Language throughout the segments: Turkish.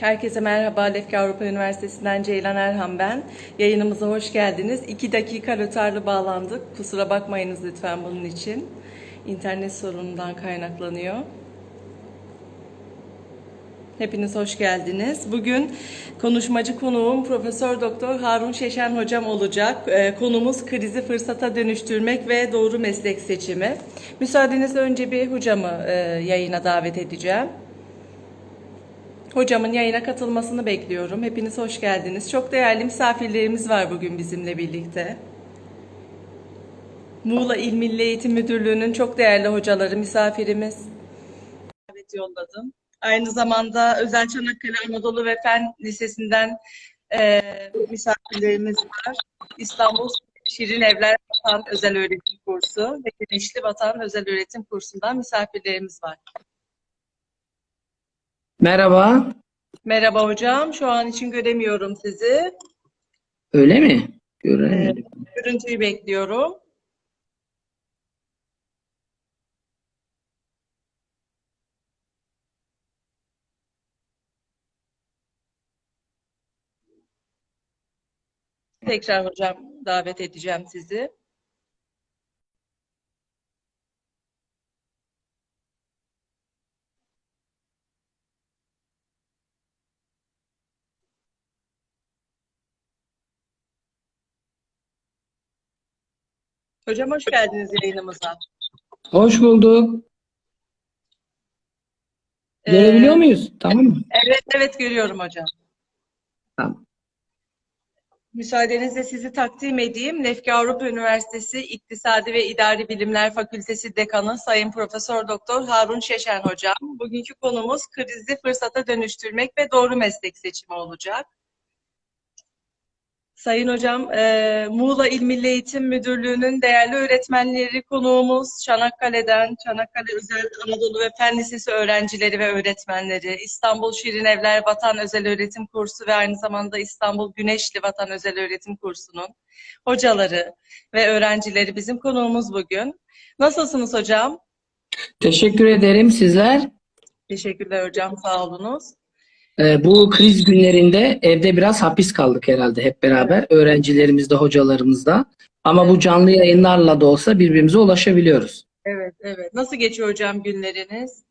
Herkese merhaba. Lefke Avrupa Üniversitesi'nden Ceylan Erhan ben. Yayınımıza hoş geldiniz. İki dakika rötarlı bağlandık. Kusura bakmayınız lütfen bunun için. İnternet sorunundan kaynaklanıyor. Hepiniz hoş geldiniz. Bugün konuşmacı konuğum Profesör Doktor Harun Şeşen hocam olacak. Ee, Konumuz krizi fırsata dönüştürmek ve doğru meslek seçimi. Müsaadenizle önce bir hocamı e, yayına davet edeceğim. Hocamın yayına katılmasını bekliyorum. Hepiniz hoş geldiniz. Çok değerli misafirlerimiz var bugün bizimle birlikte. Muğla İl Milli Eğitim Müdürlüğü'nün çok değerli hocaları misafirimiz. Evet yolladım. Aynı zamanda Özel Çanakkale Anadolu ve Fen Lisesi'nden e, misafirlerimiz var. İstanbul Şirin Evler Vatan Özel Öğretim Kursu ve Güneşli Vatan Özel Öğretim Kursu'ndan misafirlerimiz var. Merhaba. Merhaba hocam. Şu an için göremiyorum sizi. Öyle mi? Göremedim. Görüntüyü bekliyorum. Tekrar hocam davet edeceğim sizi. Hocam hoş geldiniz yayınımıza. Hoş bulduk. Ee, Görebiliyor muyuz? Tamam mı? Evet, evet görüyorum hocam. Tamam. Müsaadenizle sizi takdim edeyim. Lefke Avrupa Üniversitesi İktisadi ve İdari Bilimler Fakültesi Dekanı Sayın Profesör Doktor Harun Şeşen Hocam. Bugünkü konumuz krizi fırsata dönüştürmek ve doğru meslek seçimi olacak. Sayın Hocam, e, Muğla İl Milli Eğitim Müdürlüğü'nün değerli öğretmenleri konuğumuz Çanakkale'den, Çanakkale Özel Anadolu ve Fen Lisesi öğrencileri ve öğretmenleri, İstanbul Şirin Evler Vatan Özel Öğretim Kursu ve aynı zamanda İstanbul Güneşli Vatan Özel Öğretim Kursu'nun hocaları ve öğrencileri bizim konuğumuz bugün. Nasılsınız hocam? Teşekkür ederim sizler. Teşekkürler hocam, sağ olunuz. Ee, bu kriz günlerinde evde biraz hapis kaldık herhalde hep beraber. Öğrencilerimiz de hocalarımız da. Ama bu canlı yayınlarla da olsa birbirimize ulaşabiliyoruz. Evet, evet. Nasıl geçiyor hocam günleriniz?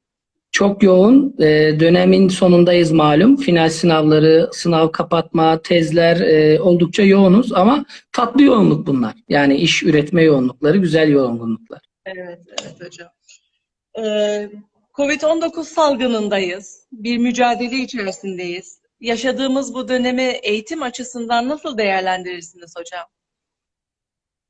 Çok yoğun. Ee, dönemin sonundayız malum. Final sınavları, sınav kapatma, tezler e, oldukça yoğunuz ama tatlı yoğunluk bunlar. Yani iş üretme yoğunlukları, güzel yoğunluklar. Evet, evet hocam. Ee, Covid-19 salgınındayız. Bir mücadele içerisindeyiz. Yaşadığımız bu dönemi eğitim açısından nasıl değerlendirirsiniz hocam?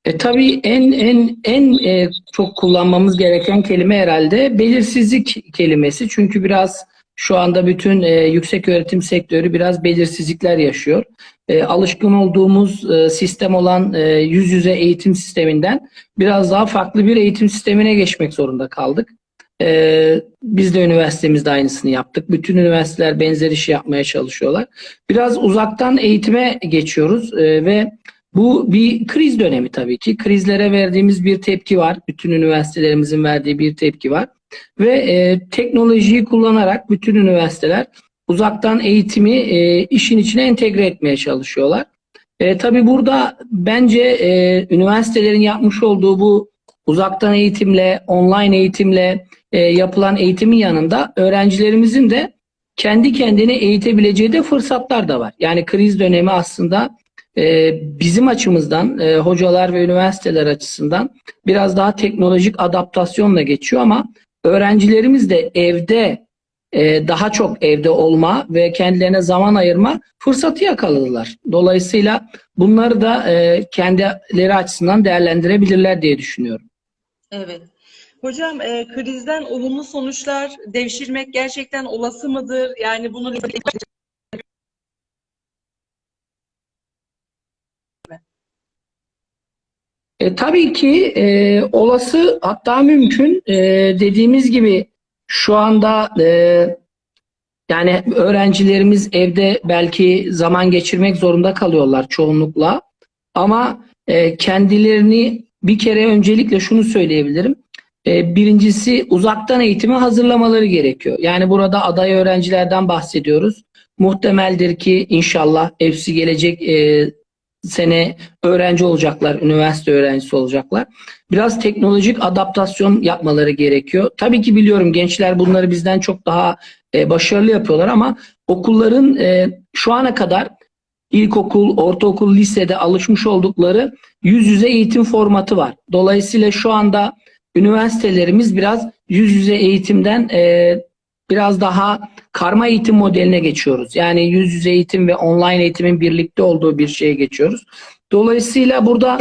E, tabii en en en e, çok kullanmamız gereken kelime herhalde belirsizlik kelimesi. Çünkü biraz şu anda bütün e, yüksek öğretim sektörü biraz belirsizlikler yaşıyor. E, alışkın olduğumuz e, sistem olan e, yüz yüze eğitim sisteminden biraz daha farklı bir eğitim sistemine geçmek zorunda kaldık. E, biz de üniversitemizde aynısını yaptık. Bütün üniversiteler benzer işi yapmaya çalışıyorlar. Biraz uzaktan eğitime geçiyoruz e, ve bu bir kriz dönemi tabii ki. Krizlere verdiğimiz bir tepki var. Bütün üniversitelerimizin verdiği bir tepki var. Ve e, teknolojiyi kullanarak bütün üniversiteler uzaktan eğitimi e, işin içine entegre etmeye çalışıyorlar. E, tabii burada bence e, üniversitelerin yapmış olduğu bu uzaktan eğitimle, online eğitimle e, yapılan eğitimin yanında öğrencilerimizin de kendi kendine eğitebileceği de fırsatlar da var. Yani kriz dönemi aslında e, bizim açımızdan, e, hocalar ve üniversiteler açısından biraz daha teknolojik adaptasyonla geçiyor ama öğrencilerimiz de evde e, daha çok evde olma ve kendilerine zaman ayırma fırsatı yakaladılar. Dolayısıyla bunları da e, kendileri açısından değerlendirebilirler diye düşünüyorum. Evet. Hocam e, krizden olumlu sonuçlar devşirmek gerçekten olası mıdır? Yani bunu E, tabii ki e, olası hatta mümkün e, dediğimiz gibi şu anda e, yani öğrencilerimiz evde belki zaman geçirmek zorunda kalıyorlar çoğunlukla ama e, kendilerini bir kere öncelikle şunu söyleyebilirim. E, birincisi uzaktan eğitime hazırlamaları gerekiyor. Yani burada aday öğrencilerden bahsediyoruz. Muhtemeldir ki inşallah hepsi gelecek e, sene öğrenci olacaklar, üniversite öğrencisi olacaklar. Biraz teknolojik adaptasyon yapmaları gerekiyor. Tabii ki biliyorum gençler bunları bizden çok daha e, başarılı yapıyorlar ama okulların e, şu ana kadar ilkokul, ortaokul, lisede alışmış oldukları yüz yüze eğitim formatı var. Dolayısıyla şu anda üniversitelerimiz biraz yüz yüze eğitimden e, biraz daha karma eğitim modeline geçiyoruz. Yani yüz yüze eğitim ve online eğitimin birlikte olduğu bir şeye geçiyoruz. Dolayısıyla burada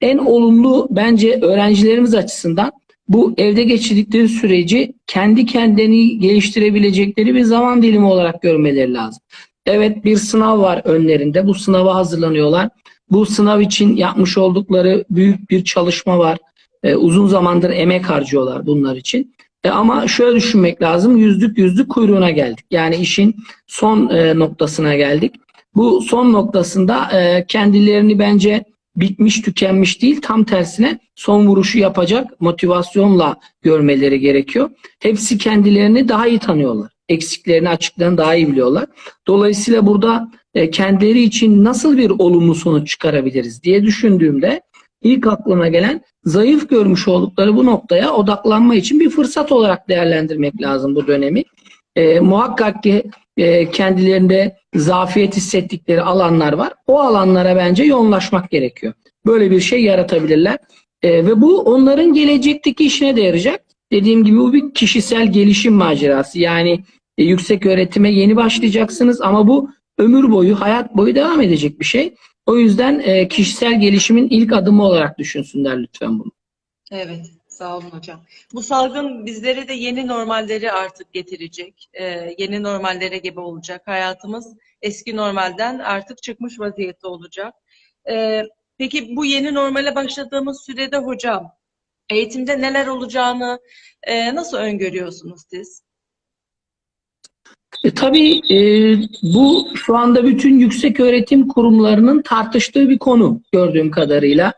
en olumlu bence öğrencilerimiz açısından bu evde geçirdikleri süreci kendi kendini geliştirebilecekleri bir zaman dilimi olarak görmeleri lazım. Evet bir sınav var önlerinde. Bu sınava hazırlanıyorlar. Bu sınav için yapmış oldukları büyük bir çalışma var. Ee, uzun zamandır emek harcıyorlar bunlar için. E, ama şöyle düşünmek lazım. Yüzlük yüzlük kuyruğuna geldik. Yani işin son e, noktasına geldik. Bu son noktasında e, kendilerini bence bitmiş tükenmiş değil tam tersine son vuruşu yapacak motivasyonla görmeleri gerekiyor. Hepsi kendilerini daha iyi tanıyorlar. Eksiklerini açıklarını daha iyi biliyorlar. Dolayısıyla burada e, kendileri için nasıl bir olumlu sonuç çıkarabiliriz diye düşündüğümde ilk aklıma gelen zayıf görmüş oldukları bu noktaya odaklanma için bir fırsat olarak değerlendirmek lazım bu dönemi. E, muhakkak ki e, kendilerinde zafiyet hissettikleri alanlar var. O alanlara bence yoğunlaşmak gerekiyor. Böyle bir şey yaratabilirler. E, ve bu onların gelecekteki işine de yarayacak. Dediğim gibi bu bir kişisel gelişim macerası. Yani e, yüksek öğretime yeni başlayacaksınız ama bu ömür boyu, hayat boyu devam edecek bir şey. O yüzden e, kişisel gelişimin ilk adımı olarak düşünsünler lütfen bunu. Evet, sağ olun hocam. Bu salgın bizlere de yeni normalleri artık getirecek. Ee, yeni normallere gebe olacak. Hayatımız eski normalden artık çıkmış vaziyette olacak. Ee, peki bu yeni normale başladığımız sürede hocam, eğitimde neler olacağını e, nasıl öngörüyorsunuz siz? E, tabii e, bu şu anda bütün yüksek öğretim kurumlarının tartıştığı bir konu gördüğüm kadarıyla.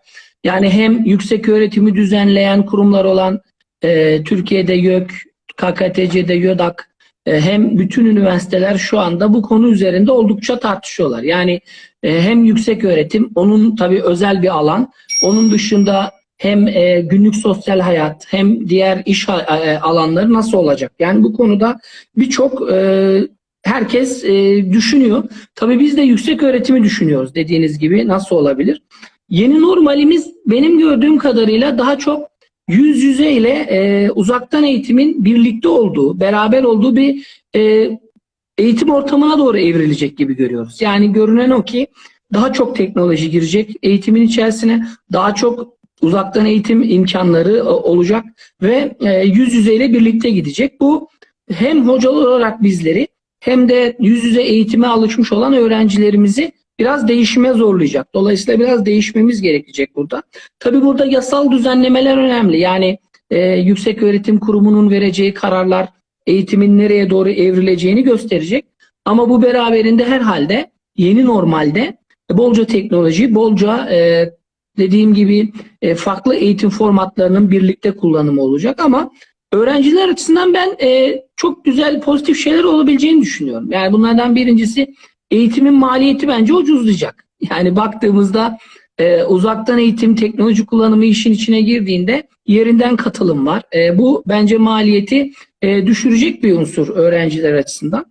Yani hem yüksek öğretimi düzenleyen kurumlar olan e, Türkiye'de YÖK, KKTC'de YÖDAK e, hem bütün üniversiteler şu anda bu konu üzerinde oldukça tartışıyorlar. Yani e, hem yüksek öğretim, onun tabii özel bir alan, onun dışında hem e, günlük sosyal hayat hem diğer iş e, alanları nasıl olacak? Yani bu konuda birçok e, herkes e, düşünüyor. Tabii biz de yüksek öğretimi düşünüyoruz dediğiniz gibi nasıl olabilir? Yeni normalimiz benim gördüğüm kadarıyla daha çok yüz yüze ile e, uzaktan eğitimin birlikte olduğu, beraber olduğu bir e, eğitim ortamına doğru evrilecek gibi görüyoruz. Yani görünen o ki daha çok teknoloji girecek eğitimin içerisine, daha çok uzaktan eğitim imkanları e, olacak ve e, yüz yüzeyle birlikte gidecek. Bu hem hocalar olarak bizleri hem de yüz yüze eğitime alışmış olan öğrencilerimizi biraz değişime zorlayacak. Dolayısıyla biraz değişmemiz gerekecek burada. Tabii burada yasal düzenlemeler önemli. Yani e, Yüksek Öğretim Kurumu'nun vereceği kararlar eğitimin nereye doğru evrileceğini gösterecek. Ama bu beraberinde herhalde yeni normalde bolca teknoloji, bolca e, dediğim gibi e, farklı eğitim formatlarının birlikte kullanımı olacak ama öğrenciler açısından ben e, çok güzel pozitif şeyler olabileceğini düşünüyorum. Yani bunlardan birincisi eğitimin maliyeti bence ucuzlayacak. Yani baktığımızda e, uzaktan eğitim, teknoloji kullanımı işin içine girdiğinde yerinden katılım var. E, bu bence maliyeti e, düşürecek bir unsur öğrenciler açısından.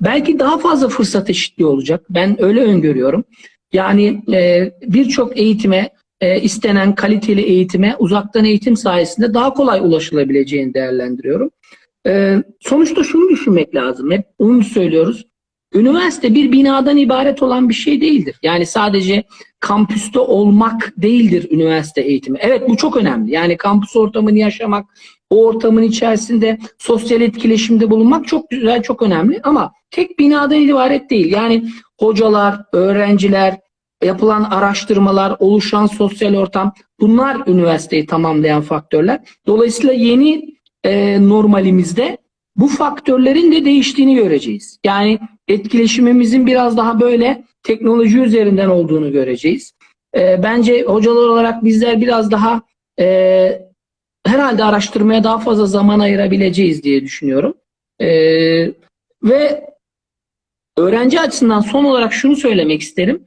Belki daha fazla fırsat eşitliği olacak. Ben öyle öngörüyorum. Yani e, birçok eğitime e, istenen kaliteli eğitime uzaktan eğitim sayesinde daha kolay ulaşılabileceğini değerlendiriyorum. E, sonuçta şunu düşünmek lazım. Hep onu söylüyoruz. Üniversite bir binadan ibaret olan bir şey değildir. Yani sadece kampüste olmak değildir üniversite eğitimi. Evet bu çok önemli. Yani kampüs ortamını yaşamak, o ortamın içerisinde sosyal etkileşimde bulunmak çok güzel, çok önemli. Ama tek binadan ibaret değil. Yani hocalar, öğrenciler, yapılan araştırmalar, oluşan sosyal ortam bunlar üniversiteyi tamamlayan faktörler. Dolayısıyla yeni e, normalimizde bu faktörlerin de değiştiğini göreceğiz. Yani etkileşimimizin biraz daha böyle teknoloji üzerinden olduğunu göreceğiz. E, bence hocalar olarak bizler biraz daha e, herhalde araştırmaya daha fazla zaman ayırabileceğiz diye düşünüyorum. E, ve öğrenci açısından son olarak şunu söylemek isterim.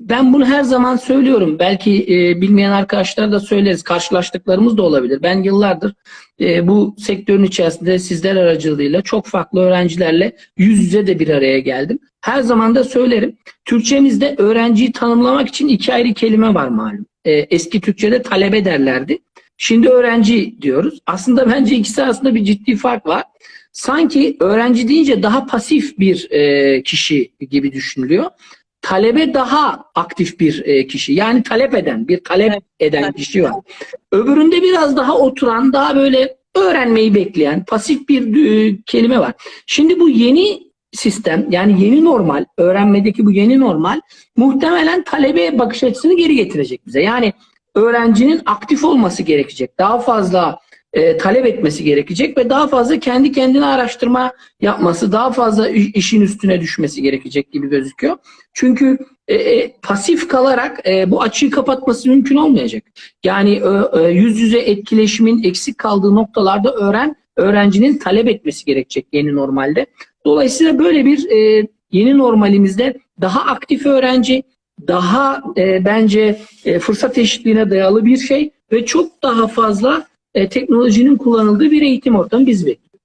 Ben bunu her zaman söylüyorum. Belki e, bilmeyen arkadaşlara da söyleriz. Karşılaştıklarımız da olabilir. Ben yıllardır e, bu sektörün içerisinde sizler aracılığıyla çok farklı öğrencilerle yüz yüze de bir araya geldim. Her zaman da söylerim. Türkçemizde öğrenciyi tanımlamak için iki ayrı kelime var malum. E, eski Türkçe'de talebe derlerdi. Şimdi öğrenci diyoruz. Aslında bence ikisi arasında bir ciddi fark var. Sanki öğrenci deyince daha pasif bir e, kişi gibi düşünülüyor. Talebe daha aktif bir e, kişi. Yani talep eden, bir talep Evet, eden kişi var. Öbüründe biraz daha oturan, daha böyle öğrenmeyi bekleyen, pasif bir e, kelime var. Şimdi bu yeni sistem, yani yeni normal, öğrenmedeki bu yeni normal muhtemelen talebe bakış açısını geri getirecek bize. Yani öğrencinin aktif olması gerekecek. Daha fazla e, talep etmesi gerekecek ve daha fazla kendi kendine araştırma yapması, daha fazla işin üstüne düşmesi gerekecek gibi gözüküyor. Çünkü e, e, pasif kalarak e, bu açığı kapatması mümkün olmayacak. Yani e, e, yüz yüze etkileşimin eksik kaldığı noktalarda öğren öğrencinin talep etmesi gerekecek yeni normalde. Dolayısıyla böyle bir e, yeni normalimizde daha aktif öğrenci, daha e, bence e, fırsat eşitliğine dayalı bir şey ve çok daha fazla e, teknolojinin kullanıldığı bir eğitim ortamı biz bekliyoruz.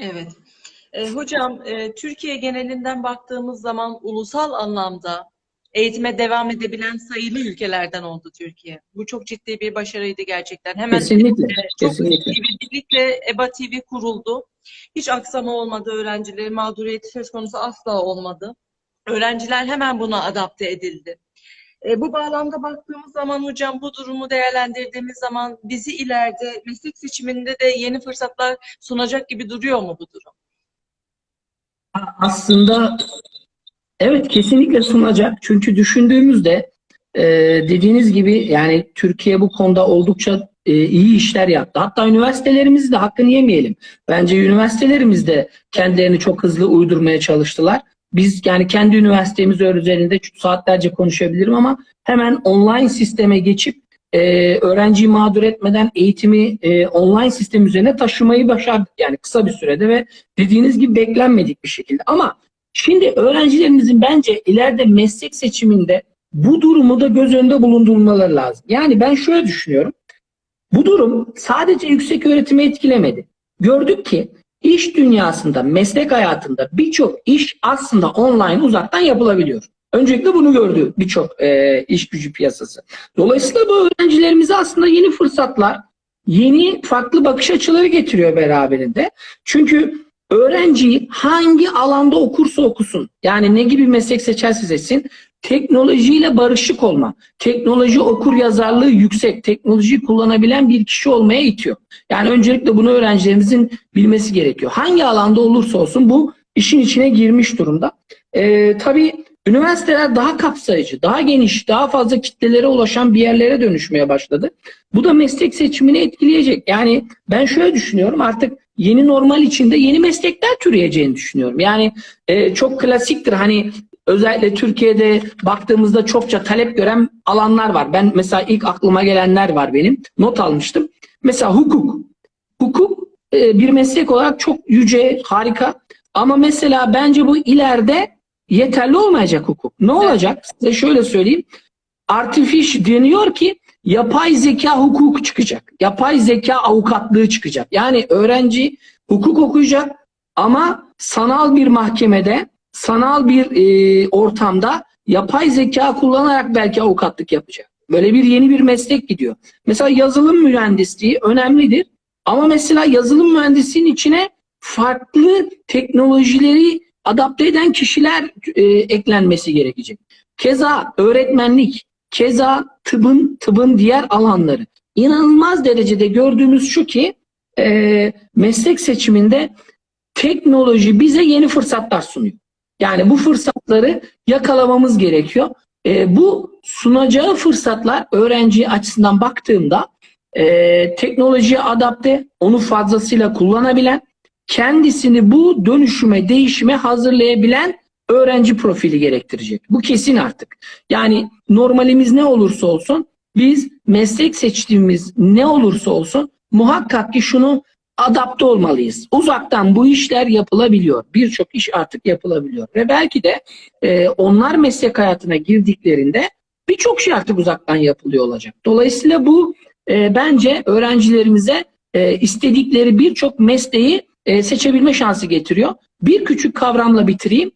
Evet. E, hocam, e, Türkiye genelinden baktığımız zaman ulusal anlamda eğitime devam edebilen sayılı ülkelerden oldu Türkiye. Bu çok ciddi bir başarıydı gerçekten. Hemen Kesinlikle, çok kesinlikle. birlikte EBA TV kuruldu. Hiç aksama olmadı öğrencilerin mağduriyeti söz konusu asla olmadı. Öğrenciler hemen buna adapte edildi. E, bu bağlamda baktığımız zaman hocam bu durumu değerlendirdiğimiz zaman bizi ileride meslek seçiminde de yeni fırsatlar sunacak gibi duruyor mu bu durum? Aslında evet kesinlikle sunacak. Çünkü düşündüğümüzde e, dediğiniz gibi yani Türkiye bu konuda oldukça e, iyi işler yaptı. Hatta üniversitelerimiz de hakkını yemeyelim. Bence üniversitelerimiz de kendilerini çok hızlı uydurmaya çalıştılar. Biz yani kendi üniversitemiz üzerinde saatlerce konuşabilirim ama hemen online sisteme geçip e, öğrenciyi mağdur etmeden eğitimi e, online sistem üzerine taşımayı başardık. Yani kısa bir sürede ve dediğiniz gibi beklenmedik bir şekilde. Ama şimdi öğrencilerimizin bence ileride meslek seçiminde bu durumu da göz önünde bulundurmaları lazım. Yani ben şöyle düşünüyorum. Bu durum sadece yüksek öğretimi etkilemedi. Gördük ki iş dünyasında, meslek hayatında birçok iş aslında online uzaktan yapılabiliyor. Öncelikle bunu gördü birçok e, iş gücü piyasası. Dolayısıyla bu öğrencilerimize aslında yeni fırsatlar, yeni farklı bakış açıları getiriyor beraberinde. Çünkü öğrenci hangi alanda okursa okusun, yani ne gibi meslek seçerse seçsin, teknolojiyle barışık olma, teknoloji okur yazarlığı yüksek, teknolojiyi kullanabilen bir kişi olmaya itiyor. Yani öncelikle bunu öğrencilerimizin bilmesi gerekiyor. Hangi alanda olursa olsun bu işin içine girmiş durumda. Ee, tabii üniversiteler daha kapsayıcı, daha geniş, daha fazla kitlelere ulaşan bir yerlere dönüşmeye başladı. Bu da meslek seçimini etkileyecek. Yani ben şöyle düşünüyorum artık yeni normal içinde yeni meslekler türeyeceğini düşünüyorum. Yani e, çok klasiktir hani özellikle Türkiye'de baktığımızda çokça talep gören alanlar var. Ben mesela ilk aklıma gelenler var benim. Not almıştım. Mesela hukuk. Hukuk e, bir meslek olarak çok yüce, harika. Ama mesela bence bu ileride yeterli olmayacak hukuk. Ne olacak? Size şöyle söyleyeyim. Artificial deniyor ki yapay zeka hukuku çıkacak. Yapay zeka avukatlığı çıkacak. Yani öğrenci hukuk okuyacak ama sanal bir mahkemede, sanal bir e, ortamda yapay zeka kullanarak belki avukatlık yapacak. Böyle bir yeni bir meslek gidiyor. Mesela yazılım mühendisliği önemlidir. Ama mesela yazılım mühendisliğinin içine farklı teknolojileri adapte eden kişiler e, eklenmesi gerekecek. Keza öğretmenlik, keza tıbbın tıbbın diğer alanları. İnanılmaz derecede gördüğümüz şu ki e, meslek seçiminde teknoloji bize yeni fırsatlar sunuyor. Yani bu fırsatları yakalamamız gerekiyor. E, bu sunacağı fırsatlar öğrenci açısından baktığımda e, teknolojiye adapte, onu fazlasıyla kullanabilen, kendisini bu dönüşüme, değişime hazırlayabilen öğrenci profili gerektirecek. Bu kesin artık. Yani normalimiz ne olursa olsun biz meslek seçtiğimiz ne olursa olsun muhakkak ki şunu adapte olmalıyız. Uzaktan bu işler yapılabiliyor. Birçok iş artık yapılabiliyor. Ve belki de e, onlar meslek hayatına girdiklerinde birçok şey artık uzaktan yapılıyor olacak. Dolayısıyla bu e, bence öğrencilerimize e, istedikleri birçok mesleği e, seçebilme şansı getiriyor. Bir küçük kavramla bitireyim.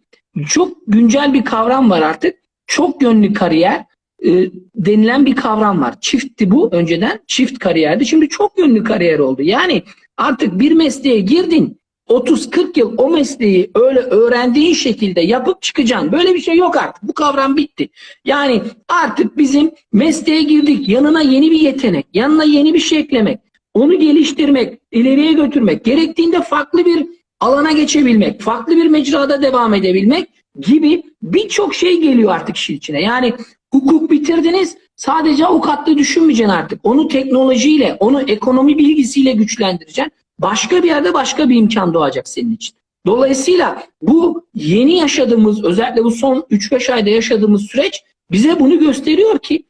Çok güncel bir kavram var artık. Çok yönlü kariyer e, denilen bir kavram var. Çiftti bu önceden. Çift kariyerdi. Şimdi çok yönlü kariyer oldu. Yani artık bir mesleğe girdin 30-40 yıl o mesleği öyle öğrendiğin şekilde yapıp çıkacaksın. Böyle bir şey yok artık. Bu kavram bitti. Yani artık bizim mesleğe girdik. Yanına yeni bir yetenek, yanına yeni bir şey eklemek, onu geliştirmek, ileriye götürmek, gerektiğinde farklı bir alana geçebilmek, farklı bir mecrada devam edebilmek gibi birçok şey geliyor artık işin içine. Yani hukuk bitirdiniz, sadece avukatlığı düşünmeyeceksin artık. Onu teknolojiyle, onu ekonomi bilgisiyle güçlendireceksin. Başka bir yerde başka bir imkan doğacak senin için. Dolayısıyla bu yeni yaşadığımız, özellikle bu son 3-5 ayda yaşadığımız süreç bize bunu gösteriyor ki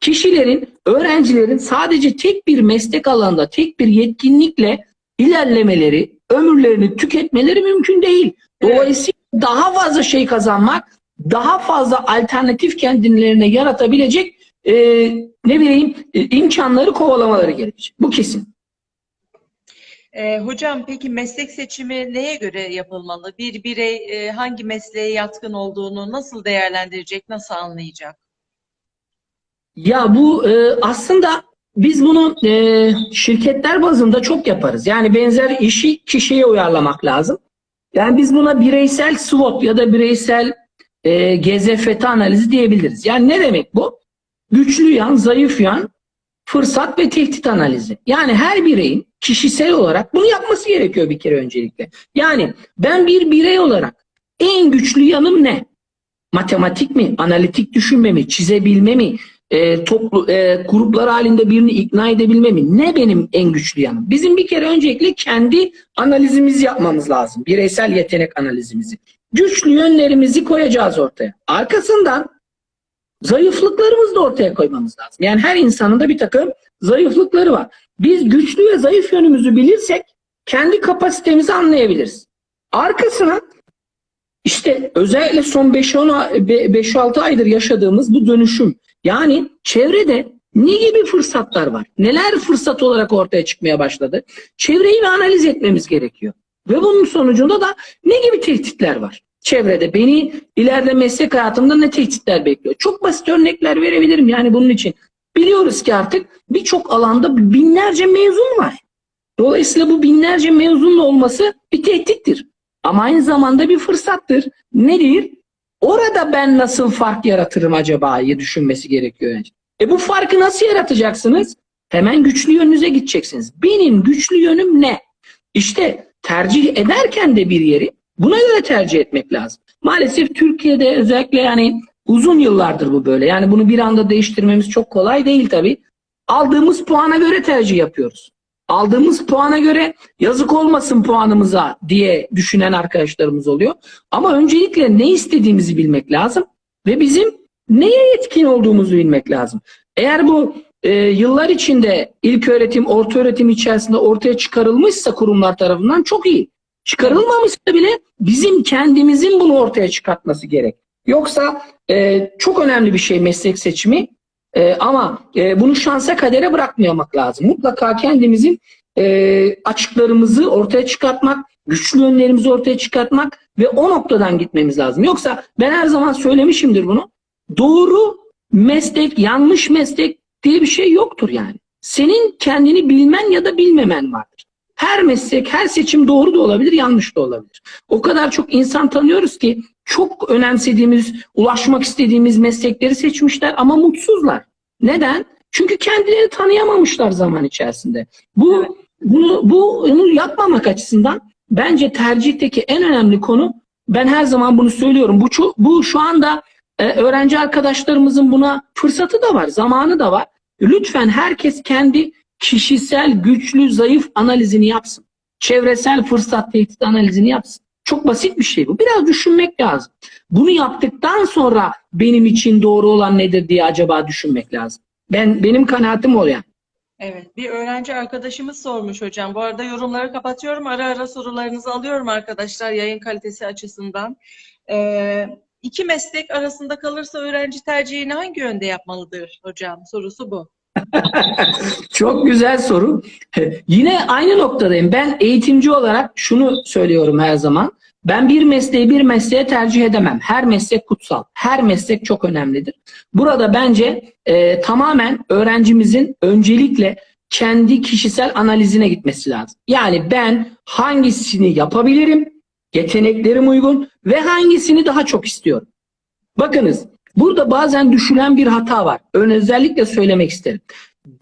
kişilerin, öğrencilerin sadece tek bir meslek alanında, tek bir yetkinlikle ilerlemeleri, ömürlerini tüketmeleri mümkün değil. Dolayısıyla daha fazla şey kazanmak, daha fazla alternatif kendilerine yaratabilecek e, ne bileyim e, imkanları kovalamaları gerekecek. Bu kesin. E, hocam peki meslek seçimi neye göre yapılmalı? Bir birey e, hangi mesleğe yatkın olduğunu nasıl değerlendirecek, nasıl anlayacak? Ya bu e, aslında biz bunu e, şirketler bazında çok yaparız. Yani benzer işi kişiye uyarlamak lazım. Yani biz buna bireysel SWOT ya da bireysel e, GZFT analizi diyebiliriz. Yani ne demek bu? Güçlü yan, zayıf yan, fırsat ve tehdit analizi. Yani her bireyin kişisel olarak bunu yapması gerekiyor bir kere öncelikle. Yani ben bir birey olarak en güçlü yanım ne? Matematik mi? Analitik düşünme mi? Çizebilme mi? E, toplu e, gruplar halinde birini ikna edebilme mi? Ne benim en güçlü yanım? Bizim bir kere öncelikle kendi analizimizi yapmamız lazım. Bireysel yetenek analizimizi. Güçlü yönlerimizi koyacağız ortaya. Arkasından zayıflıklarımızı da ortaya koymamız lazım. Yani her insanın da bir takım zayıflıkları var. Biz güçlü ve zayıf yönümüzü bilirsek kendi kapasitemizi anlayabiliriz. Arkasına işte özellikle son 5-6 aydır yaşadığımız bu dönüşüm. Yani çevrede ne gibi fırsatlar var? Neler fırsat olarak ortaya çıkmaya başladı? Çevreyi bir analiz etmemiz gerekiyor. Ve bunun sonucunda da ne gibi tehditler var? Çevrede beni ileride meslek hayatımda ne tehditler bekliyor? Çok basit örnekler verebilirim yani bunun için. Biliyoruz ki artık birçok alanda binlerce mezun var. Dolayısıyla bu binlerce mezunun olması bir tehdittir. Ama aynı zamanda bir fırsattır. Nedir? Orada ben nasıl fark yaratırım acaba diye düşünmesi gerekiyor önce. E bu farkı nasıl yaratacaksınız? Hemen güçlü yönünüze gideceksiniz. Benim güçlü yönüm ne? İşte tercih ederken de bir yeri buna göre tercih etmek lazım. Maalesef Türkiye'de özellikle yani uzun yıllardır bu böyle. Yani bunu bir anda değiştirmemiz çok kolay değil tabii. Aldığımız puana göre tercih yapıyoruz. Aldığımız puana göre yazık olmasın puanımıza diye düşünen arkadaşlarımız oluyor. Ama öncelikle ne istediğimizi bilmek lazım ve bizim neye yetkin olduğumuzu bilmek lazım. Eğer bu e, yıllar içinde ilk öğretim, orta öğretim içerisinde ortaya çıkarılmışsa kurumlar tarafından çok iyi. Çıkarılmamışsa bile bizim kendimizin bunu ortaya çıkartması gerek. Yoksa e, çok önemli bir şey meslek seçimi. E, ama e, bunu şansa kadere bırakmamak lazım. Mutlaka kendimizin e, açıklarımızı ortaya çıkartmak, güçlü yönlerimizi ortaya çıkartmak ve o noktadan gitmemiz lazım. Yoksa ben her zaman söylemişimdir bunu. Doğru meslek, yanlış meslek diye bir şey yoktur yani. Senin kendini bilmen ya da bilmemen vardır. Her meslek, her seçim doğru da olabilir, yanlış da olabilir. O kadar çok insan tanıyoruz ki çok önemsediğimiz, ulaşmak istediğimiz meslekleri seçmişler ama mutsuzlar. Neden? Çünkü kendilerini tanıyamamışlar zaman içerisinde. Bu bunu bunu yapmamak açısından bence tercihteki en önemli konu ben her zaman bunu söylüyorum. Bu bu şu anda e, öğrenci arkadaşlarımızın buna fırsatı da var, zamanı da var. Lütfen herkes kendi kişisel güçlü zayıf analizini yapsın. Çevresel fırsat tehdit analizini yapsın. Çok basit bir şey bu. Biraz düşünmek lazım. Bunu yaptıktan sonra benim için doğru olan nedir diye acaba düşünmek lazım. Ben benim kanaatim o. Evet, bir öğrenci arkadaşımız sormuş hocam. Bu arada yorumları kapatıyorum. Ara ara sorularınızı alıyorum arkadaşlar yayın kalitesi açısından. Ee, iki meslek arasında kalırsa öğrenci tercihini hangi yönde yapmalıdır hocam? Sorusu bu. Çok güzel soru. Yine aynı noktadayım. Ben eğitimci olarak şunu söylüyorum her zaman. Ben bir mesleği bir mesleğe tercih edemem. Her meslek kutsal. Her meslek çok önemlidir. Burada bence e, tamamen öğrencimizin öncelikle kendi kişisel analizine gitmesi lazım. Yani ben hangisini yapabilirim, yeteneklerim uygun ve hangisini daha çok istiyorum. Bakınız burada bazen düşülen bir hata var. Ön özellikle söylemek isterim.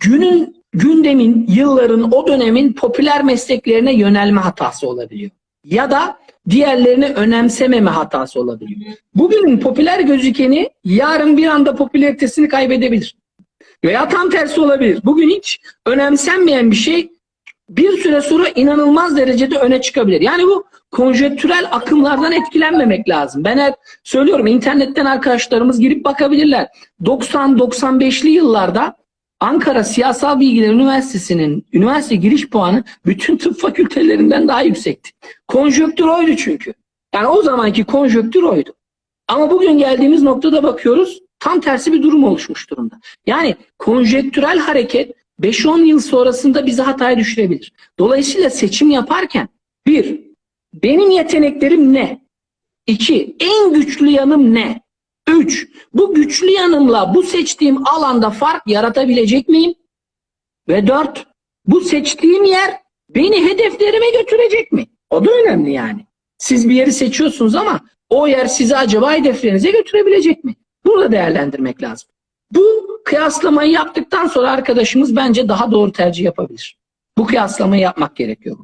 Günün, gündemin, yılların, o dönemin popüler mesleklerine yönelme hatası olabiliyor. Ya da diğerlerini önemsememe hatası olabiliyor. Bugünün popüler gözükeni yarın bir anda popülaritesini kaybedebilir. Veya tam tersi olabilir. Bugün hiç önemsenmeyen bir şey bir süre sonra inanılmaz derecede öne çıkabilir. Yani bu konjektürel akımlardan etkilenmemek lazım. Ben hep söylüyorum internetten arkadaşlarımız girip bakabilirler. 90-95'li yıllarda Ankara Siyasal Bilgiler Üniversitesi'nin üniversite giriş puanı bütün tıp fakültelerinden daha yüksekti. Konjöktür oydu çünkü. Yani o zamanki konjöktür oydu. Ama bugün geldiğimiz noktada bakıyoruz tam tersi bir durum oluşmuş durumda. Yani konjektürel hareket 5-10 yıl sonrasında bizi hataya düşürebilir. Dolayısıyla seçim yaparken bir, benim yeteneklerim ne? İki, en güçlü yanım ne? Üç, bu güçlü yanımla bu seçtiğim alanda fark yaratabilecek miyim? Ve dört, bu seçtiğim yer beni hedeflerime götürecek mi? O da önemli yani. Siz bir yeri seçiyorsunuz ama o yer sizi acaba hedeflerinize götürebilecek mi? Bunu da değerlendirmek lazım. Bu kıyaslamayı yaptıktan sonra arkadaşımız bence daha doğru tercih yapabilir. Bu kıyaslamayı yapmak gerekiyor.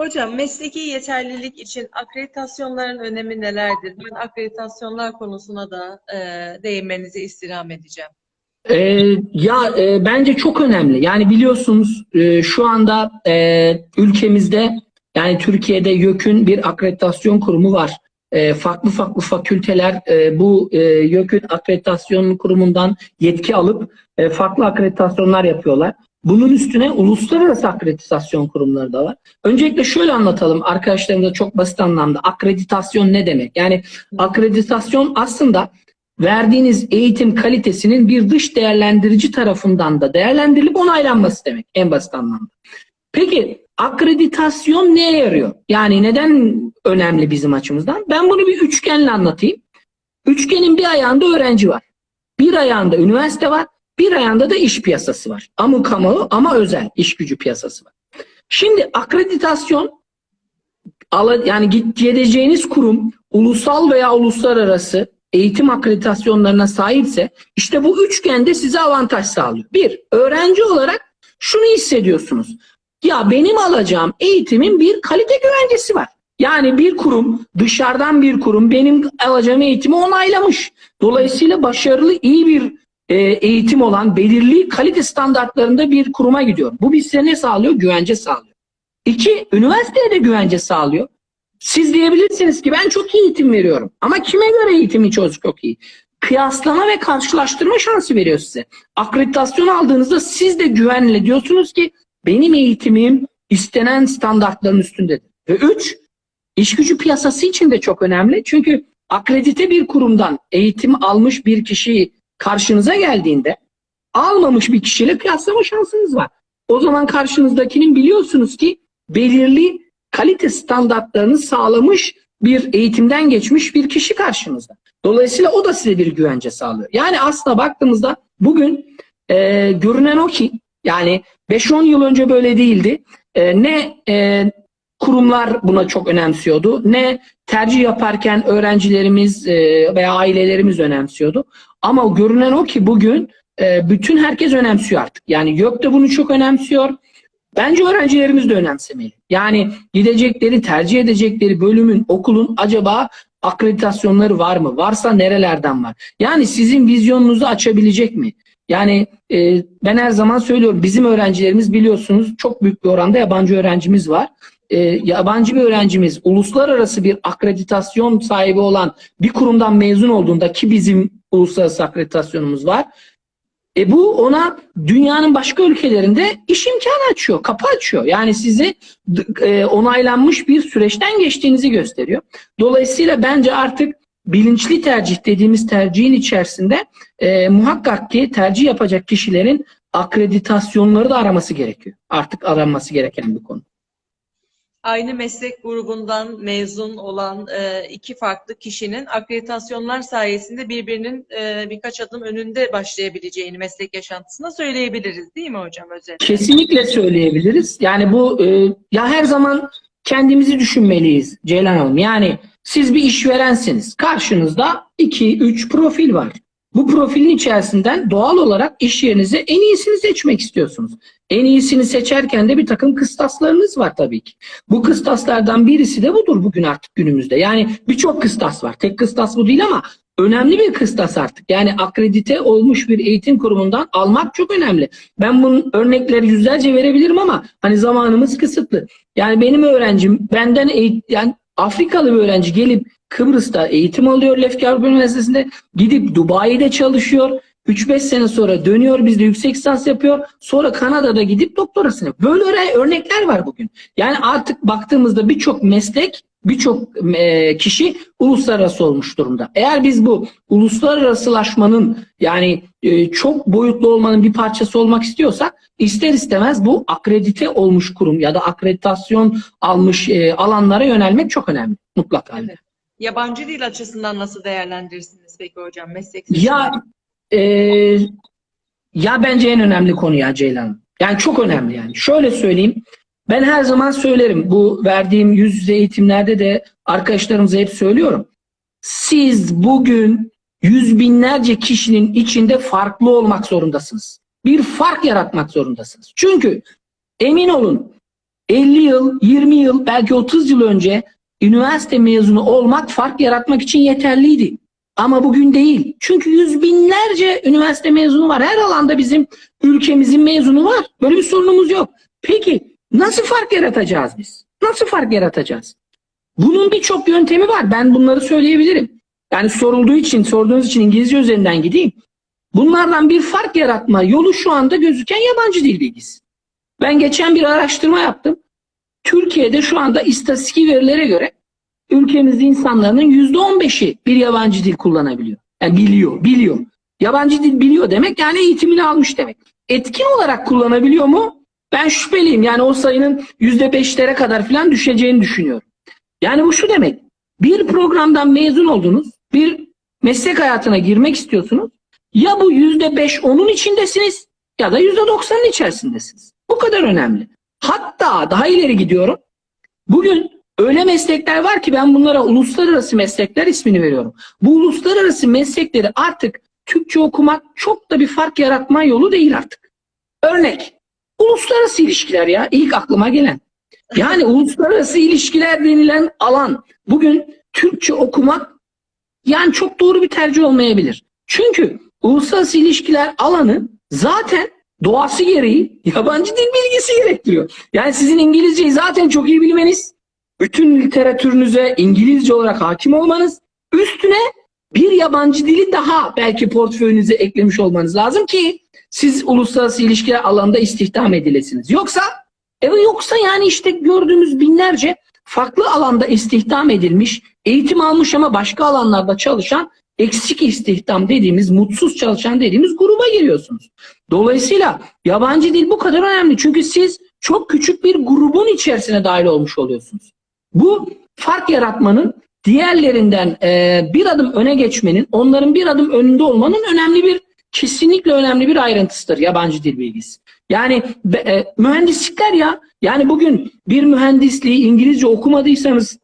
Hocam mesleki yeterlilik için akreditasyonların önemi nelerdir? Ben akreditasyonlar konusuna da e, değinmenizi istirham edeceğim. Ee, ya e, bence çok önemli. Yani biliyorsunuz e, şu anda e, ülkemizde yani Türkiye'de YÖK'ün bir akreditasyon kurumu var. E, farklı farklı fakülteler e, bu e, YÖK'ün akreditasyon kurumundan yetki alıp e, farklı akreditasyonlar yapıyorlar. Bunun üstüne uluslararası akreditasyon kurumları da var. Öncelikle şöyle anlatalım arkadaşlarımıza çok basit anlamda. Akreditasyon ne demek? Yani akreditasyon aslında verdiğiniz eğitim kalitesinin bir dış değerlendirici tarafından da değerlendirilip onaylanması demek en basit anlamda. Peki akreditasyon neye yarıyor? Yani neden önemli bizim açımızdan? Ben bunu bir üçgenle anlatayım. Üçgenin bir ayağında öğrenci var. Bir ayağında üniversite var. Bir ayağında da iş piyasası var. Ama kamu ama özel iş gücü piyasası var. Şimdi akreditasyon yani gideceğiniz kurum ulusal veya uluslararası eğitim akreditasyonlarına sahipse işte bu üçgende size avantaj sağlıyor. Bir, öğrenci olarak şunu hissediyorsunuz. Ya benim alacağım eğitimin bir kalite güvencesi var. Yani bir kurum, dışarıdan bir kurum benim alacağım eğitimi onaylamış. Dolayısıyla başarılı, iyi bir e, eğitim olan belirli kalite standartlarında bir kuruma gidiyor. Bu bize ne sağlıyor? Güvence sağlıyor. İki, üniversiteye de güvence sağlıyor. Siz diyebilirsiniz ki ben çok iyi eğitim veriyorum. Ama kime göre eğitimi çok çok iyi? Kıyaslama ve karşılaştırma şansı veriyor size. Akreditasyon aldığınızda siz de güvenle diyorsunuz ki benim eğitimim istenen standartların üstündedir. Ve üç, iş gücü piyasası için de çok önemli. Çünkü akredite bir kurumdan eğitim almış bir kişiyi karşınıza geldiğinde almamış bir kişiyle kıyaslama şansınız var. O zaman karşınızdakinin biliyorsunuz ki belirli kalite standartlarını sağlamış bir eğitimden geçmiş bir kişi karşınızda. Dolayısıyla o da size bir güvence sağlıyor. Yani aslında baktığımızda bugün e, görünen o ki yani 5-10 yıl önce böyle değildi. E, ne e, kurumlar buna çok önemsiyordu ne tercih yaparken öğrencilerimiz e, veya ailelerimiz önemsiyordu. Ama görünen o ki bugün e, bütün herkes önemsiyor artık. Yani YÖK de bunu çok önemsiyor. Bence öğrencilerimiz de önemsemeli. Yani gidecekleri, tercih edecekleri bölümün, okulun acaba akreditasyonları var mı? Varsa nerelerden var? Yani sizin vizyonunuzu açabilecek mi? Yani e, ben her zaman söylüyorum bizim öğrencilerimiz biliyorsunuz çok büyük bir oranda yabancı öğrencimiz var. E, yabancı bir öğrencimiz uluslararası bir akreditasyon sahibi olan bir kurumdan mezun olduğunda ki bizim uluslararası akreditasyonumuz var. E bu ona dünyanın başka ülkelerinde iş imkanı açıyor, kapı açıyor. Yani size d- e, onaylanmış bir süreçten geçtiğinizi gösteriyor. Dolayısıyla bence artık bilinçli tercih dediğimiz tercihin içerisinde e, muhakkak ki tercih yapacak kişilerin akreditasyonları da araması gerekiyor. Artık aranması gereken bir konu. Aynı meslek grubundan mezun olan e, iki farklı kişinin akreditasyonlar sayesinde birbirinin e, birkaç adım önünde başlayabileceğini meslek yaşantısında söyleyebiliriz değil mi hocam özetle? Kesinlikle söyleyebiliriz. Yani bu e, ya her zaman kendimizi düşünmeliyiz Ceylan Hanım. Yani siz bir işverensiniz. Karşınızda 2-3 profil var. Bu profilin içerisinden doğal olarak iş yerinize en iyisini seçmek istiyorsunuz. En iyisini seçerken de bir takım kıstaslarınız var tabii ki. Bu kıstaslardan birisi de budur bugün artık günümüzde. Yani birçok kıstas var. Tek kıstas bu değil ama önemli bir kıstas artık. Yani akredite olmuş bir eğitim kurumundan almak çok önemli. Ben bunun örnekleri yüzlerce verebilirim ama hani zamanımız kısıtlı. Yani benim öğrencim benden eğit yani Afrikalı bir öğrenci gelip Kıbrıs'ta eğitim alıyor Lefke Avrupa Üniversitesi'nde gidip Dubai'de çalışıyor. 3-5 sene sonra dönüyor bizde yüksek lisans yapıyor. Sonra Kanada'da gidip doktorasını. Böyle öyle örnekler var bugün. Yani artık baktığımızda birçok meslek, birçok e, kişi uluslararası olmuş durumda. Eğer biz bu uluslararasılaşmanın yani e, çok boyutlu olmanın bir parçası olmak istiyorsak ister istemez bu akredite olmuş kurum ya da akreditasyon almış e, alanlara yönelmek çok önemli mutlaka. Evet. Yabancı dil açısından nasıl değerlendirirsiniz peki hocam meslek Ya e, ya bence en önemli konu ya Ceylan. Yani çok önemli yani. Şöyle söyleyeyim. Ben her zaman söylerim. Bu verdiğim yüz yüze eğitimlerde de arkadaşlarımıza hep söylüyorum. Siz bugün yüz binlerce kişinin içinde farklı olmak zorundasınız. Bir fark yaratmak zorundasınız. Çünkü emin olun 50 yıl, 20 yıl, belki 30 yıl önce üniversite mezunu olmak fark yaratmak için yeterliydi. Ama bugün değil. Çünkü yüz binlerce üniversite mezunu var. Her alanda bizim ülkemizin mezunu var. Böyle bir sorunumuz yok. Peki nasıl fark yaratacağız biz? Nasıl fark yaratacağız? Bunun birçok yöntemi var. Ben bunları söyleyebilirim. Yani sorulduğu için, sorduğunuz için İngilizce üzerinden gideyim. Bunlardan bir fark yaratma yolu şu anda gözüken yabancı dil bilgisi. Ben geçen bir araştırma yaptım. Türkiye'de şu anda istatistik verilere göre ülkemizde insanların yüzde on beşi bir yabancı dil kullanabiliyor. Yani biliyor, biliyor. Yabancı dil biliyor demek yani eğitimini almış demek. Etkin olarak kullanabiliyor mu? Ben şüpheliyim. Yani o sayının yüzde beşlere kadar falan düşeceğini düşünüyorum. Yani bu şu demek. Bir programdan mezun oldunuz, bir meslek hayatına girmek istiyorsunuz. Ya bu yüzde beş onun içindesiniz ya da yüzde doksanın içerisindesiniz. Bu kadar önemli. Hatta daha ileri gidiyorum. Bugün öyle meslekler var ki ben bunlara uluslararası meslekler ismini veriyorum. Bu uluslararası meslekleri artık Türkçe okumak çok da bir fark yaratma yolu değil artık. Örnek, uluslararası ilişkiler ya ilk aklıma gelen. Yani uluslararası ilişkiler denilen alan bugün Türkçe okumak yani çok doğru bir tercih olmayabilir. Çünkü uluslararası ilişkiler alanı zaten doğası gereği yabancı dil bilgisi gerektiriyor. Yani sizin İngilizceyi zaten çok iyi bilmeniz, bütün literatürünüze İngilizce olarak hakim olmanız, üstüne bir yabancı dili daha belki portföyünüze eklemiş olmanız lazım ki siz uluslararası ilişkiler alanında istihdam edilesiniz. Yoksa evet yoksa yani işte gördüğümüz binlerce farklı alanda istihdam edilmiş, eğitim almış ama başka alanlarda çalışan eksik istihdam dediğimiz, mutsuz çalışan dediğimiz gruba giriyorsunuz. Dolayısıyla yabancı dil bu kadar önemli. Çünkü siz çok küçük bir grubun içerisine dahil olmuş oluyorsunuz. Bu fark yaratmanın diğerlerinden e, bir adım öne geçmenin, onların bir adım önünde olmanın önemli bir, kesinlikle önemli bir ayrıntısıdır yabancı dil bilgisi. Yani e, mühendislikler ya, yani bugün bir mühendisliği İngilizce okumadıysanız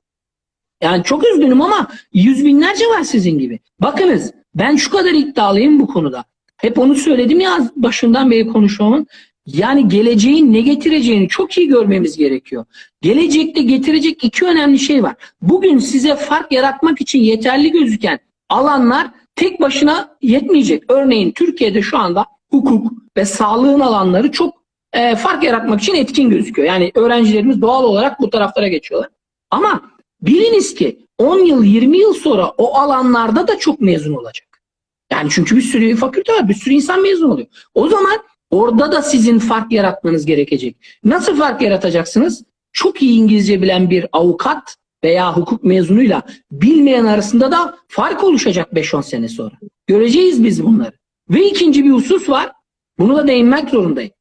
yani çok üzgünüm ama yüz binlerce var sizin gibi. Bakınız ben şu kadar iddialıyım bu konuda. Hep onu söyledim ya başından beri konuşmamın. Yani geleceğin ne getireceğini çok iyi görmemiz gerekiyor. Gelecekte getirecek iki önemli şey var. Bugün size fark yaratmak için yeterli gözüken alanlar tek başına yetmeyecek. Örneğin Türkiye'de şu anda hukuk ve sağlığın alanları çok e, fark yaratmak için etkin gözüküyor. Yani öğrencilerimiz doğal olarak bu taraflara geçiyorlar. Ama Biliniz ki 10 yıl 20 yıl sonra o alanlarda da çok mezun olacak. Yani çünkü bir sürü fakülte var, bir sürü insan mezun oluyor. O zaman orada da sizin fark yaratmanız gerekecek. Nasıl fark yaratacaksınız? Çok iyi İngilizce bilen bir avukat veya hukuk mezunuyla bilmeyen arasında da fark oluşacak 5-10 sene sonra. Göreceğiz biz bunları. Ve ikinci bir husus var. Bunu da değinmek zorundayım.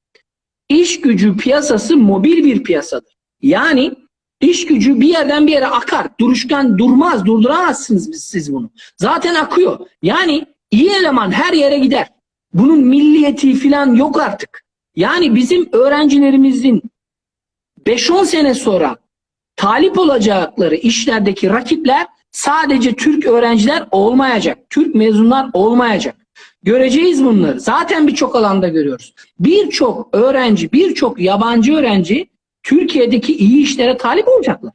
İş gücü piyasası mobil bir piyasadır. Yani iş gücü bir yerden bir yere akar. Duruşkan durmaz. Durduramazsınız siz bunu. Zaten akıyor. Yani iyi eleman her yere gider. Bunun milliyeti falan yok artık. Yani bizim öğrencilerimizin 5-10 sene sonra talip olacakları işlerdeki rakipler sadece Türk öğrenciler olmayacak. Türk mezunlar olmayacak. Göreceğiz bunları. Zaten birçok alanda görüyoruz. Birçok öğrenci, birçok yabancı öğrenci Türkiye'deki iyi işlere talip olacaklar.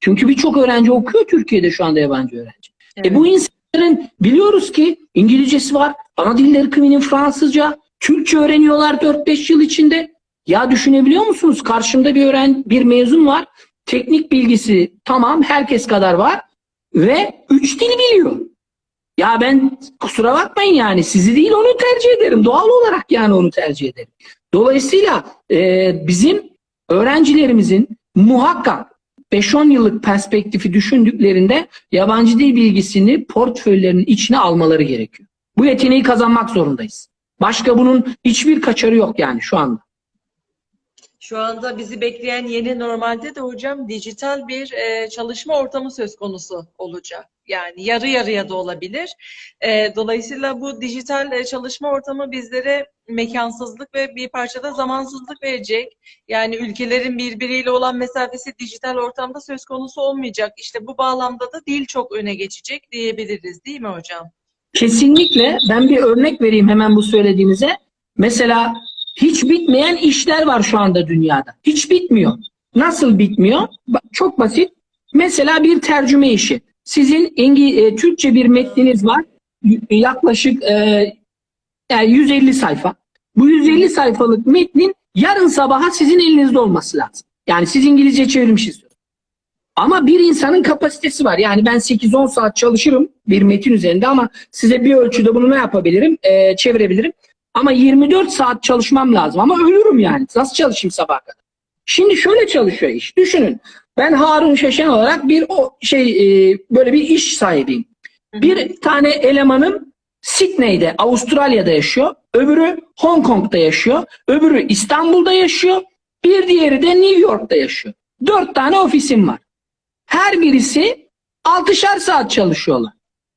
Çünkü birçok öğrenci okuyor Türkiye'de şu anda yabancı öğrenci. Evet. E bu insanların biliyoruz ki İngilizcesi var, ana dilleri kıminin Fransızca, Türkçe öğreniyorlar 4-5 yıl içinde. Ya düşünebiliyor musunuz? Karşımda bir öğren bir mezun var. Teknik bilgisi tamam herkes kadar var ve 3 dil biliyor. Ya ben kusura bakmayın yani sizi değil onu tercih ederim. Doğal olarak yani onu tercih ederim. Dolayısıyla e, bizim öğrencilerimizin muhakkak 5-10 yıllık perspektifi düşündüklerinde yabancı dil bilgisini portföylerinin içine almaları gerekiyor. Bu yeteneği kazanmak zorundayız. Başka bunun hiçbir kaçarı yok yani şu anda. Şu anda bizi bekleyen yeni normalde de hocam dijital bir e, çalışma ortamı söz konusu olacak. Yani yarı yarıya da olabilir. E, dolayısıyla bu dijital e, çalışma ortamı bizlere mekansızlık ve bir parçada zamansızlık verecek. Yani ülkelerin birbiriyle olan mesafesi dijital ortamda söz konusu olmayacak. İşte bu bağlamda da dil çok öne geçecek diyebiliriz değil mi hocam? Kesinlikle ben bir örnek vereyim hemen bu söylediğinize. Mesela hiç bitmeyen işler var şu anda dünyada. Hiç bitmiyor. Nasıl bitmiyor? Çok basit. Mesela bir tercüme işi. Sizin İngi e, Türkçe bir metniniz var. Yaklaşık e, yani 150 sayfa. Bu 150 sayfalık metnin yarın sabaha sizin elinizde olması lazım. Yani siz İngilizce çevirmişsiniz. Ama bir insanın kapasitesi var. Yani ben 8-10 saat çalışırım bir metin üzerinde ama size bir ölçüde bunu ne yapabilirim? Ee, çevirebilirim. Ama 24 saat çalışmam lazım. Ama ölürüm yani. Nasıl çalışayım sabaha kadar? Şimdi şöyle çalışıyor iş. Düşünün. Ben Harun Şeşen olarak bir o şey e, böyle bir iş sahibiyim. Bir tane elemanım Sydney'de, Avustralya'da yaşıyor. Öbürü Hong Kong'da yaşıyor. Öbürü İstanbul'da yaşıyor. Bir diğeri de New York'ta yaşıyor. Dört tane ofisim var. Her birisi 6'şar saat çalışıyorlar.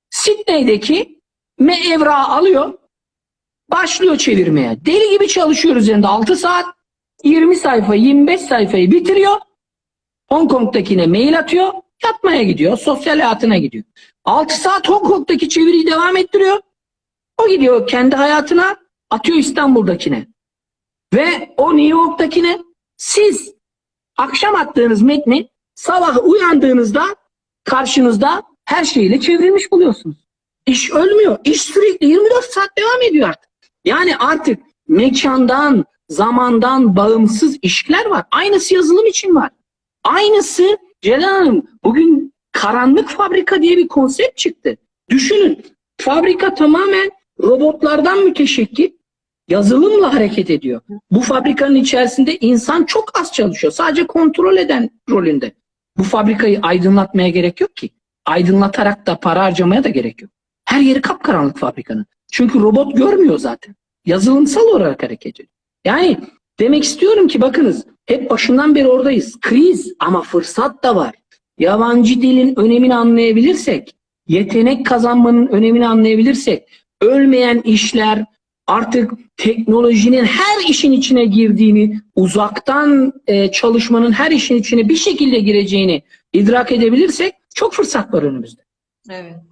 Sydney'deki me evrağı alıyor, başlıyor çevirmeye. Deli gibi çalışıyor üzerinde 6 saat, 20 sayfa, 25 sayfayı bitiriyor. Hong Kong'dakine mail atıyor, yatmaya gidiyor, sosyal hayatına gidiyor. 6 saat Hong Kong'daki çeviriyi devam ettiriyor. O gidiyor kendi hayatına, atıyor İstanbul'dakine. Ve o New York'takine siz akşam attığınız metni sabah uyandığınızda karşınızda her şeyle çevrilmiş buluyorsunuz. İş ölmüyor. İş sürekli 24 saat devam ediyor artık. Yani artık mekandan, zamandan bağımsız işler var. Aynısı yazılım için var. Aynısı Celal Hanım bugün karanlık fabrika diye bir konsept çıktı. Düşünün fabrika tamamen robotlardan müteşekkil yazılımla hareket ediyor. Bu fabrikanın içerisinde insan çok az çalışıyor. Sadece kontrol eden rolünde. Bu fabrikayı aydınlatmaya gerek yok ki. Aydınlatarak da para harcamaya da gerek yok. Her yeri kapkaranlık fabrikanın. Çünkü robot görmüyor zaten. Yazılımsal olarak hareket ediyor. Yani demek istiyorum ki bakınız hep başından beri oradayız. Kriz ama fırsat da var. Yabancı dilin önemini anlayabilirsek, yetenek kazanmanın önemini anlayabilirsek, ölmeyen işler, artık teknolojinin her işin içine girdiğini, uzaktan e, çalışmanın her işin içine bir şekilde gireceğini idrak edebilirsek çok fırsat var önümüzde. Evet.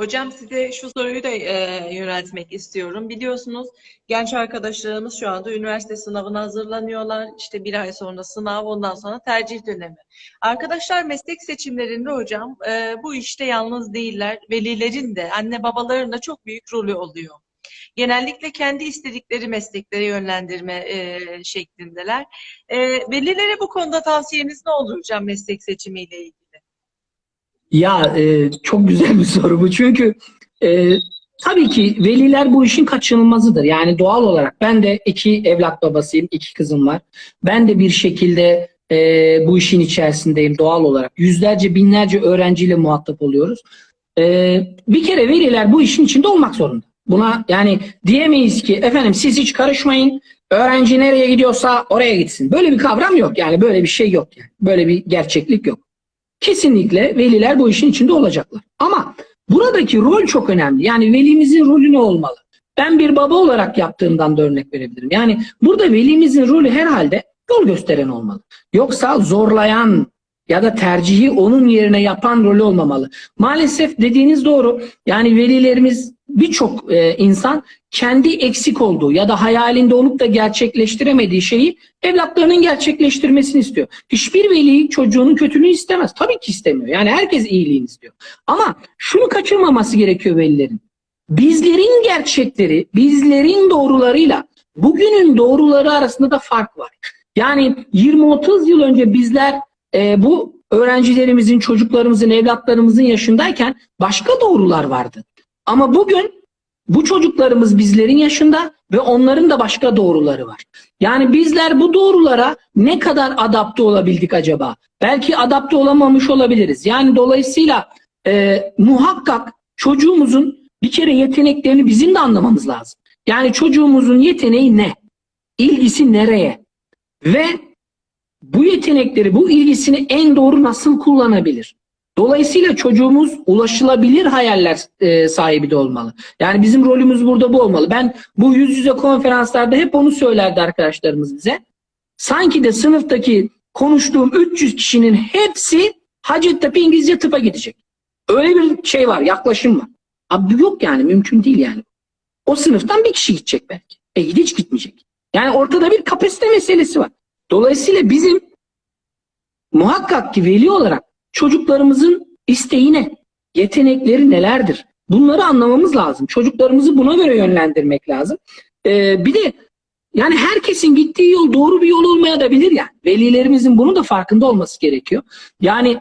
Hocam size şu soruyu da e, yöneltmek istiyorum. Biliyorsunuz genç arkadaşlarımız şu anda üniversite sınavına hazırlanıyorlar. İşte bir ay sonra sınav, ondan sonra tercih dönemi. Arkadaşlar meslek seçimlerinde hocam e, bu işte yalnız değiller. Velilerin de, anne babaların da çok büyük rolü oluyor. Genellikle kendi istedikleri mesleklere yönlendirme e, şeklindeler. E, velilere bu konuda tavsiyeniz ne olur hocam meslek seçimiyle ilgili? Ya e, çok güzel bir soru bu çünkü e, tabii ki veliler bu işin kaçınılmazıdır. Yani doğal olarak ben de iki evlat babasıyım, iki kızım var. Ben de bir şekilde e, bu işin içerisindeyim doğal olarak. Yüzlerce, binlerce öğrenciyle muhatap oluyoruz. E, bir kere veliler bu işin içinde olmak zorunda. Buna yani diyemeyiz ki efendim siz hiç karışmayın. Öğrenci nereye gidiyorsa oraya gitsin. Böyle bir kavram yok. Yani böyle bir şey yok. Yani. Böyle bir gerçeklik yok. Kesinlikle veliler bu işin içinde olacaklar. Ama buradaki rol çok önemli. Yani velimizin rolü ne olmalı? Ben bir baba olarak yaptığımdan da örnek verebilirim. Yani burada velimizin rolü herhalde yol gösteren olmalı. Yoksa zorlayan ya da tercihi onun yerine yapan rolü olmamalı. Maalesef dediğiniz doğru. Yani velilerimiz birçok e, insan kendi eksik olduğu ya da hayalinde olup da gerçekleştiremediği şeyi evlatlarının gerçekleştirmesini istiyor. Hiçbir veli çocuğunun kötülüğünü istemez. Tabii ki istemiyor. Yani herkes iyiliğini istiyor. Ama şunu kaçırmaması gerekiyor velilerin. Bizlerin gerçekleri, bizlerin doğrularıyla bugünün doğruları arasında da fark var. Yani 20-30 yıl önce bizler e, bu öğrencilerimizin, çocuklarımızın, evlatlarımızın yaşındayken başka doğrular vardı. Ama bugün bu çocuklarımız bizlerin yaşında ve onların da başka doğruları var. Yani bizler bu doğrulara ne kadar adapte olabildik acaba? Belki adapte olamamış olabiliriz. Yani dolayısıyla e, muhakkak çocuğumuzun bir kere yeteneklerini bizim de anlamamız lazım. Yani çocuğumuzun yeteneği ne? İlgisi nereye? Ve bu yetenekleri, bu ilgisini en doğru nasıl kullanabilir? Dolayısıyla çocuğumuz ulaşılabilir hayaller e, sahibi de olmalı. Yani bizim rolümüz burada bu olmalı. Ben bu yüz yüze konferanslarda hep onu söylerdi arkadaşlarımız bize. Sanki de sınıftaki konuştuğum 300 kişinin hepsi Hacettepe İngilizce tıpa gidecek. Öyle bir şey var, yaklaşım var. Abi yok yani, mümkün değil yani. O sınıftan bir kişi gidecek belki. E hiç gitmeyecek. Yani ortada bir kapasite meselesi var. Dolayısıyla bizim muhakkak ki veli olarak çocuklarımızın isteği ne? Yetenekleri nelerdir? Bunları anlamamız lazım. Çocuklarımızı buna göre yönlendirmek lazım. Ee, bir de yani herkesin gittiği yol doğru bir yol olmaya da yani. Velilerimizin bunun da farkında olması gerekiyor. Yani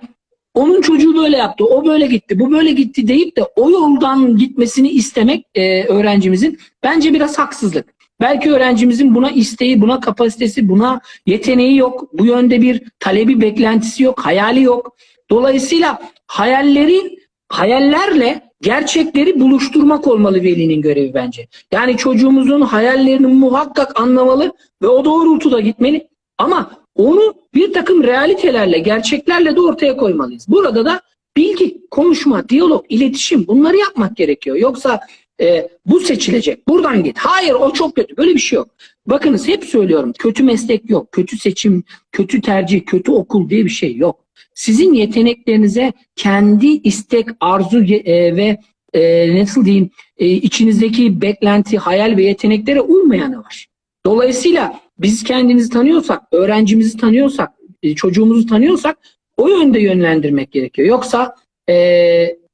onun çocuğu böyle yaptı, o böyle gitti, bu böyle gitti deyip de o yoldan gitmesini istemek e, öğrencimizin bence biraz haksızlık. Belki öğrencimizin buna isteği, buna kapasitesi, buna yeteneği yok. Bu yönde bir talebi, beklentisi yok, hayali yok. Dolayısıyla hayalleri, hayallerle gerçekleri buluşturmak olmalı velinin görevi bence. Yani çocuğumuzun hayallerini muhakkak anlamalı ve o doğrultuda gitmeli. Ama onu bir takım realitelerle, gerçeklerle de ortaya koymalıyız. Burada da bilgi, konuşma, diyalog, iletişim bunları yapmak gerekiyor. Yoksa e, bu seçilecek, buradan git. Hayır o çok kötü. Böyle bir şey yok. Bakınız hep söylüyorum. Kötü meslek yok. Kötü seçim, kötü tercih, kötü okul diye bir şey yok. Sizin yeteneklerinize kendi istek, arzu e, ve e, nasıl diyeyim e, içinizdeki beklenti, hayal ve yeteneklere uymayanı var. Dolayısıyla biz kendimizi tanıyorsak, öğrencimizi tanıyorsak, e, çocuğumuzu tanıyorsak o yönde yönlendirmek gerekiyor. Yoksa e,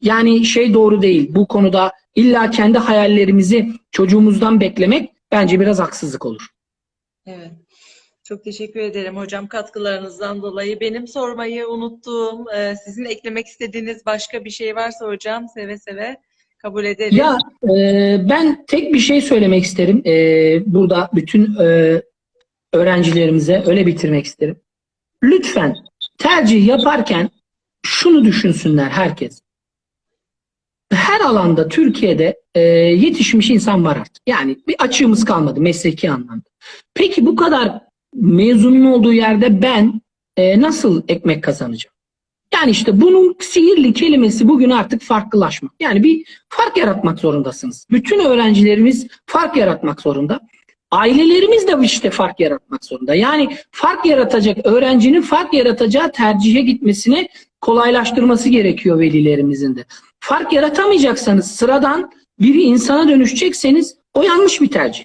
yani şey doğru değil. Bu konuda illa kendi hayallerimizi çocuğumuzdan beklemek bence biraz haksızlık olur. Evet. Çok teşekkür ederim hocam katkılarınızdan dolayı. Benim sormayı unuttuğum, e, sizin eklemek istediğiniz başka bir şey varsa hocam seve seve kabul ederim. Ya e, ben tek bir şey söylemek isterim. E, burada bütün e, öğrencilerimize öyle bitirmek isterim. Lütfen tercih yaparken şunu düşünsünler herkes. Her alanda Türkiye'de e, yetişmiş insan var artık. Yani bir açığımız kalmadı mesleki anlamda. Peki bu kadar mezunun olduğu yerde ben e, nasıl ekmek kazanacağım? Yani işte bunun sihirli kelimesi bugün artık farklılaşmak. Yani bir fark yaratmak zorundasınız. Bütün öğrencilerimiz fark yaratmak zorunda. Ailelerimiz de işte fark yaratmak zorunda. Yani fark yaratacak, öğrencinin fark yaratacağı tercihe gitmesini kolaylaştırması gerekiyor velilerimizin de. Fark yaratamayacaksanız, sıradan bir insana dönüşecekseniz o yanlış bir tercih.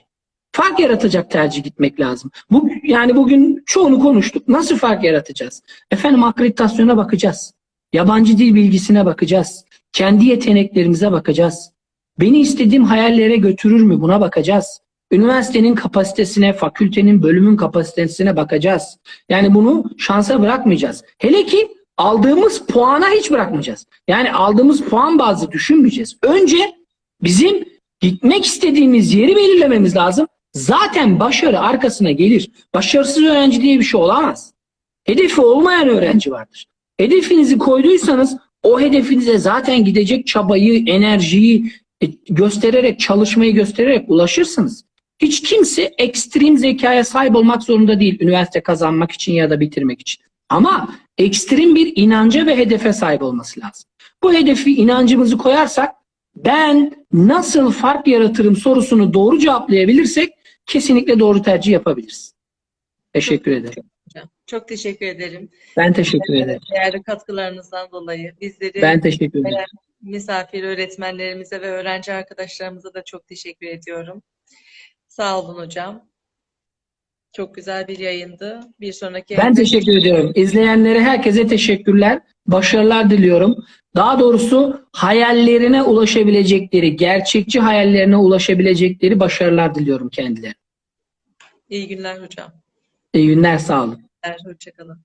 Fark yaratacak tercih gitmek lazım. Bu, yani bugün çoğunu konuştuk. Nasıl fark yaratacağız? Efendim akreditasyona bakacağız. Yabancı dil bilgisine bakacağız. Kendi yeteneklerimize bakacağız. Beni istediğim hayallere götürür mü? Buna bakacağız. Üniversitenin kapasitesine, fakültenin, bölümün kapasitesine bakacağız. Yani bunu şansa bırakmayacağız. Hele ki aldığımız puana hiç bırakmayacağız. Yani aldığımız puan bazı düşünmeyeceğiz. Önce Bizim gitmek istediğimiz yeri belirlememiz lazım. Zaten başarı arkasına gelir. Başarısız öğrenci diye bir şey olamaz. Hedefi olmayan öğrenci vardır. Hedefinizi koyduysanız o hedefinize zaten gidecek çabayı, enerjiyi e, göstererek, çalışmayı göstererek ulaşırsınız. Hiç kimse ekstrem zekaya sahip olmak zorunda değil üniversite kazanmak için ya da bitirmek için. Ama ekstrem bir inanca ve hedefe sahip olması lazım. Bu hedefi, inancımızı koyarsak ben nasıl fark yaratırım sorusunu doğru cevaplayabilirsek kesinlikle doğru tercih yapabiliriz. Teşekkür ederim. Hocam. Çok teşekkür ederim. Ben teşekkür ederim. Değerli katkılarınızdan dolayı bizleri Ben teşekkür ederim. misafir öğretmenlerimize ve öğrenci arkadaşlarımıza da çok teşekkür ediyorum. Sağ olun hocam. Çok güzel bir yayındı. Bir sonraki Ben teşekkür ediyorum. İzleyenlere herkese teşekkürler. Başarılar diliyorum. Daha doğrusu hayallerine ulaşabilecekleri, gerçekçi hayallerine ulaşabilecekleri başarılar diliyorum kendilerine. İyi günler hocam. İyi günler, sağ olun. Hoşçakalın.